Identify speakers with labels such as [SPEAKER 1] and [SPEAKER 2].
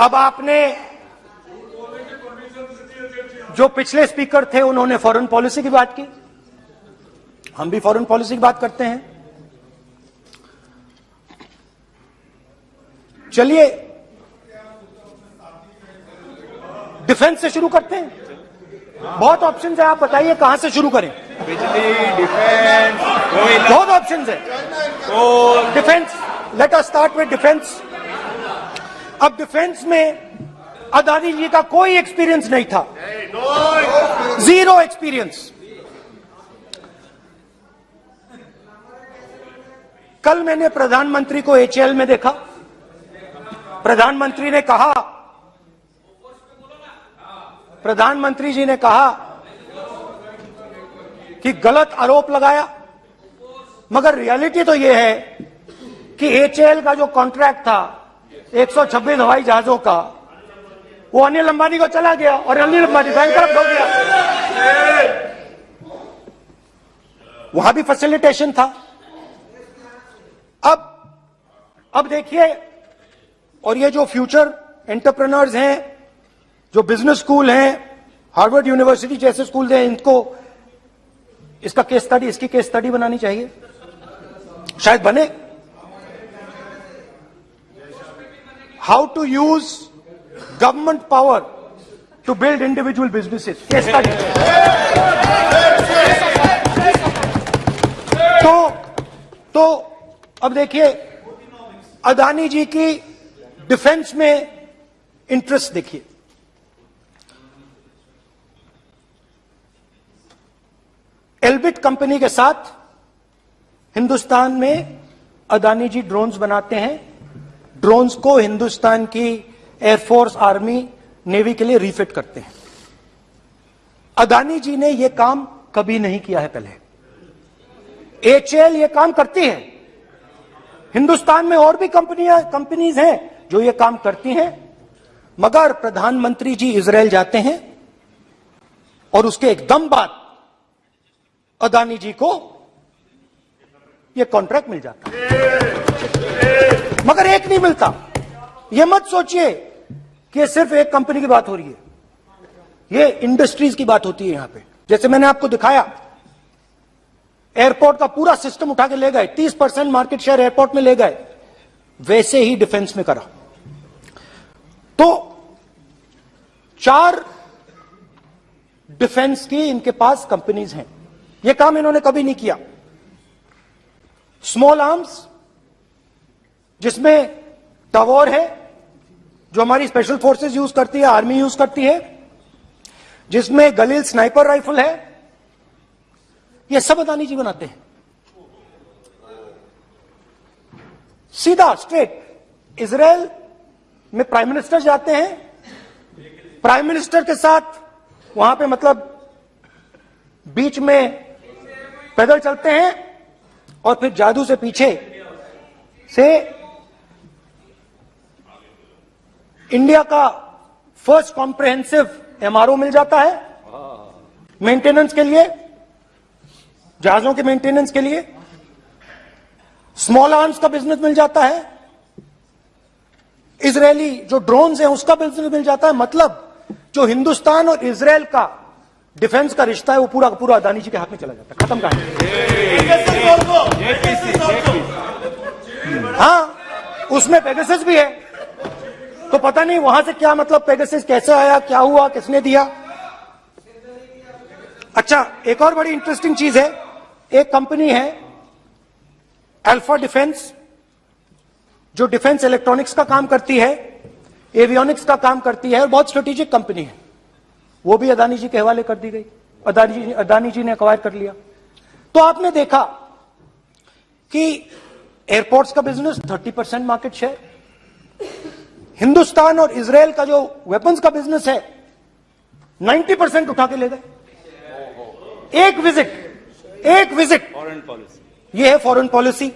[SPEAKER 1] अब आपने जो पिछले स्पीकर थे उन्होंने फॉरेन पॉलिसी की बात की। हम भी फॉरेन पॉलिसी की बात करते हैं। चलिए डिफेंस से शुरू करते हैं। बहुत ऑप्शन है आप बताइए कहाँ से शुरू करें?
[SPEAKER 2] बिजली डिफेंस
[SPEAKER 1] बहुत ऑप्शन है। Defence let us start with defence अब डिफेंस में अदानी जी का कोई एक्सपीरियंस नहीं था। ज़ीरो एक्सपीरियंस कल मैंने प्रधानमंत्री को एचएल में देखा। प्रधानमंत्री ने कहा, प्रधानमंत्री जी ने कहा कि गलत आरोप लगाया। मगर रियलिटी तो यह है कि एचएल का जो कॉन्ट्रैक्ट था 126 हवाई जहाजों का, वो अनिल अंबानी को चला गया और अनिल अंबानी बैंक हो गया। वहाँ भी फैसिलिटेशन था। अब अब देखिए, और ये जो फ्यूचर एंटरप्रेनर्स हैं, जो बिज़नेस स्कूल हैं हार्वर्ड यूनिवर्सिटी जैसे स्कूल हैं, इनको, इसका केस स्टडी इसकी केस स्टडी बनानी चाहिए। शायद बने। How to use government power to build individual businesses case study तो तो अब देखिए, अदानी जी की डिफेंस में इंटरेस्ट देखिए। एल्बिट कंपनी के साथ हिंदुस्तान में अदानी जी ड्रोन्स बनाते हैं। ड्रोन्स को हिंदुस्तान की एयरफोर्स आर्मी नेवी के लिए रिफिट करते हैं। अदानी जी ने यह काम कभी नहीं किया है पहले। एचएल ये काम करती है। हिंदुस्तान में और भी कंपनियाँ कंपनीज़ हैं जो ये काम करती हैं। मगर प्रधानमंत्री जी इसराइल जाते हैं और उसके एकदम बाद अदानी जी को यह कॉन्ट्रैक्ट मिल जाता है। मगर एक नहीं मिलता। यह मत सोचिए कि सिर्फ़ एक कंपनी की बात हो रही है। यह इंडस्ट्रीज़ की बात होती है यहाँ पे। जैसे मैंने आपको दिखाया, एयरपोर्ट का पूरा सिस्टम उठा के ले गए 30 परसेंट मार्केट शेयर एयरपोर्ट में ले गए, वैसे ही डिफेंस में करा। तो चार डिफेंस की इनके पास कंपनीज़ हैं। यह काम इन्होंने कभी नहीं किया। स्मॉल आर्म्स जिसमें टवोर है, जो हमारी स्पेशल फोर्सेस यूज़ करती है आर्मी यूज़ करती है, जिसमें गलील स्नाइपर राइफल है, ये सब अदानी जी बनाते हैं। सीधा स्ट्रेट इसराइल में प्राइम मिनिस्टर जाते हैं प्राइम मिनिस्टर के साथ वहाँ पे मतलब बीच में पैदल चलते हैं और फिर जादू से पीछे से इंडिया का फ़र्स्ट कॉम्प्रहेंसिव एमआरओ मिल जाता है। मेंटेनेंस के लिए जहाजों के मेंटेनेंस के लिए स्मॉल आर्म्स का बिज़नेस मिल जाता है। इसराइली जो ड्रोन्स हैं उसका बिज़नेस मिल जाता है। मतलब जो हिंदुस्तान और इसराइल का डिफेंस का रिश्ता है वो पूरा पूरा अदानी जी के हाथ में चला जाता है। खत्म कहानी। हाँ उसमें पेगसिस भी है। तो पता नहीं वहाँ से क्या मतलब पेगसिस कैसे आया, क्या हुआ, किसने दिया? अच्छा एक और बड़ी इंटरेस्टिंग चीज़ है। एक कंपनी है अल्फ़ा डिफेंस जो डिफेंस इलेक्ट्रॉनिक्स का काम करती है एवियोनिक्स का काम करती है, और बहुत स्ट्रेटेजिक कंपनी है। वो भी अदानी जी के हवाले कर दी गई। अदानी जी अदानी जी ने अक्वायर कर लिया। तो आपने देखा कि एयरपोर्ट्स का business 30 percent market share Hindustan और इसराइल का जो वेपन्स का बिज़नेस है 90 परसेंट उठा के ले गए। एक विज़िट एक विज़िट
[SPEAKER 2] फॉरेन पॉलिसी
[SPEAKER 1] ये है फॉरेन पॉलिसी